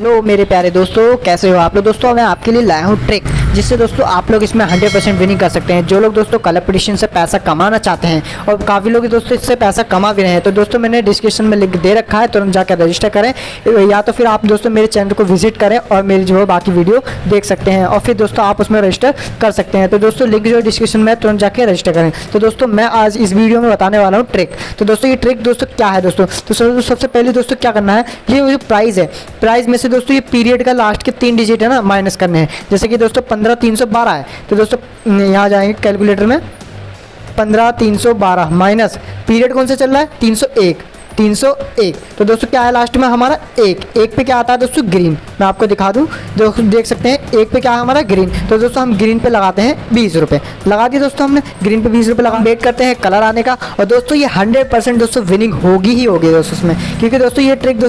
Hello मेरे प्यारे दोस्तों, कैसे हो आप लोग? दोस्तों, मैं आपके लिए लाया हूँ ट्रिक। जिससे दोस्तों आप लोग इसमें 100 परसेंट विनिंग कर सकते हैं। जो लोग दोस्तों कलर से पैसा कमाना चाहते हैं और काफ़ी लोग दोस्तों इससे पैसा कमा भी रहे हैं तो दोस्तों मैंने डिस्क्रिप्शन में लिंक दे रखा है, तुरंत जाकर रजिस्टर करें। या तो फिर आप दोस्तों मेरे चैनल को विज़िट करें और मेरी जो है बाकी वीडियो देख सकते हैं और फिर दोस्तों आप उसमें रजिस्टर कर सकते हैं। तो दोस्तों लिंक जो डिस्क्रिप्शन में तुरंत जाकर रजिस्टर करें। तो दोस्तों मैं आज इस वीडियो में बताने वाला हूँ ट्रिक तो दोस्तों ये ट्रिक दोस्तों क्या है दोस्तों? तो सबसे पहले दोस्तों क्या करना है, ये जो प्राइस है प्राइस में से दोस्तों ये पीरियड का लास्ट के तीन डिजिट है ना माइनस करने हैं। जैसे कि दोस्तों पंद्रह तीन सौ बारह है। तो दोस्तों यहाँ जाएँगे कैलकुलेटर में। पंद्रह तीन सौ बारह माइनस पीरियड कौन सा चल रहा है? तीन सौ एक। 301 तो दोस्तों, क्या है लास्ट में हमारा? एक। एक पे क्या आता है दोस्तों? ग्रीन मैं आपको दिखा दूँ। दोस्तों, देख सकते हैं, एक पे क्या है हमारा? ग्रीन तो दोस्तों, हम ग्रीन पे लगाते हैं बीस रुपये लगा दिए दोस्तों हमने ग्रीन पे बीस रुपये लगा। वेट करते हैं कलर आने का। और दोस्तों, ये हंड्रेड परसेंट दोस्तों विनिंग होगी ही होगी दोस्तों उसमें क्योंकि दोस्तों, ये ट्रिक दोस्तों